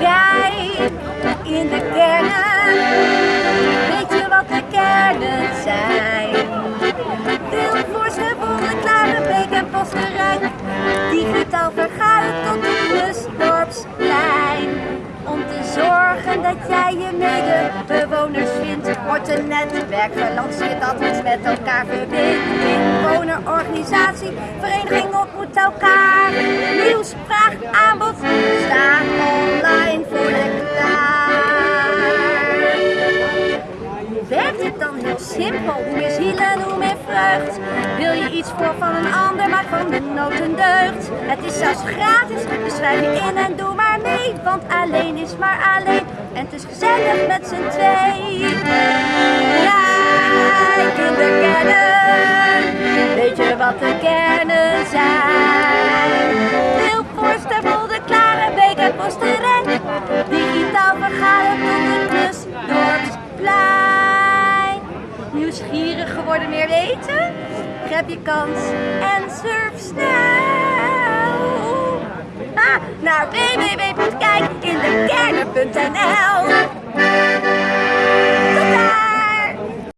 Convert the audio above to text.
Kijk in de kernen, weet je wat de kernen zijn? Wilvoors, Gewonnen, Klarenbeek en Posterijk, digitaal vergaren tot het Plusdorpsplein. Om te zorgen dat jij je medebewoners vindt, wordt een netwerk gelanceerd dat ons met elkaar verbindt. Inwonerorganisatie, vereniging ontmoet elkaar. Aanbod staan online voor je klaar. Werkt het dan heel simpel? Hoe meer ziel en hoe meer vreugd? Wil je iets voor van een ander, maak van de nood een deugd. Het is zelfs gratis, dus schrijf je in en doe maar mee. Want alleen is maar alleen en het is gezellig met z'n twee. In de weet je wat de kernen zijn? Nieuwsgierig geworden meer weten? Grijp je kans en surf snel ah, naar www.kijkindekernen.nl